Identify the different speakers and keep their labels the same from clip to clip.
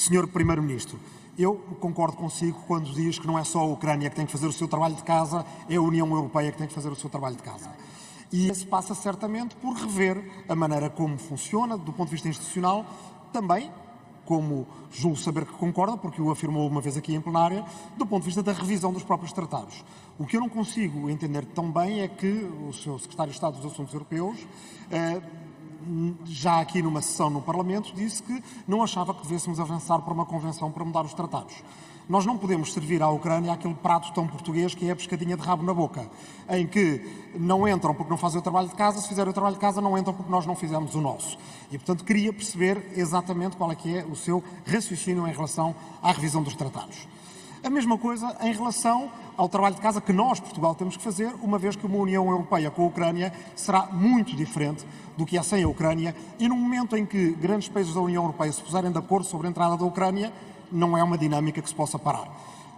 Speaker 1: Senhor Primeiro-Ministro, eu concordo consigo quando diz que não é só a Ucrânia que tem que fazer o seu trabalho de casa, é a União Europeia que tem que fazer o seu trabalho de casa. E isso passa certamente por rever a maneira como funciona, do ponto de vista institucional, também, como julgo saber que concorda, porque o afirmou uma vez aqui em plenária, do ponto de vista da revisão dos próprios tratados. O que eu não consigo entender tão bem é que o seu Secretário de Estado dos Assuntos Europeus eh, já aqui numa sessão no Parlamento, disse que não achava que devêssemos avançar para uma convenção para mudar os tratados. Nós não podemos servir à Ucrânia aquele prato tão português que é a pescadinha de rabo na boca, em que não entram porque não fazem o trabalho de casa, se fizerem o trabalho de casa não entram porque nós não fizemos o nosso. E, portanto, queria perceber exatamente qual é que é o seu raciocínio em relação à revisão dos tratados. A mesma coisa em relação ao trabalho de casa que nós, Portugal, temos que fazer, uma vez que uma União Europeia com a Ucrânia será muito diferente do que é sem a Ucrânia e no momento em que grandes países da União Europeia se puserem de acordo sobre a entrada da Ucrânia, não é uma dinâmica que se possa parar.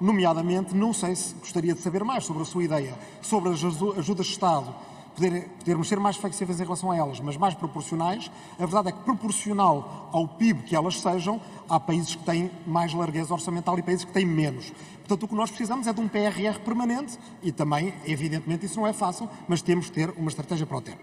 Speaker 1: Nomeadamente, não sei se gostaria de saber mais sobre a sua ideia sobre as ajudas de Estado poder, podermos ser mais flexíveis em relação a elas, mas mais proporcionais. A verdade é que, proporcional ao PIB que elas sejam, há países que têm mais largueza orçamental e países que têm menos. Portanto, o que nós precisamos é de um PRR permanente e também, evidentemente, isso não é fácil, mas temos de ter uma estratégia para o ter.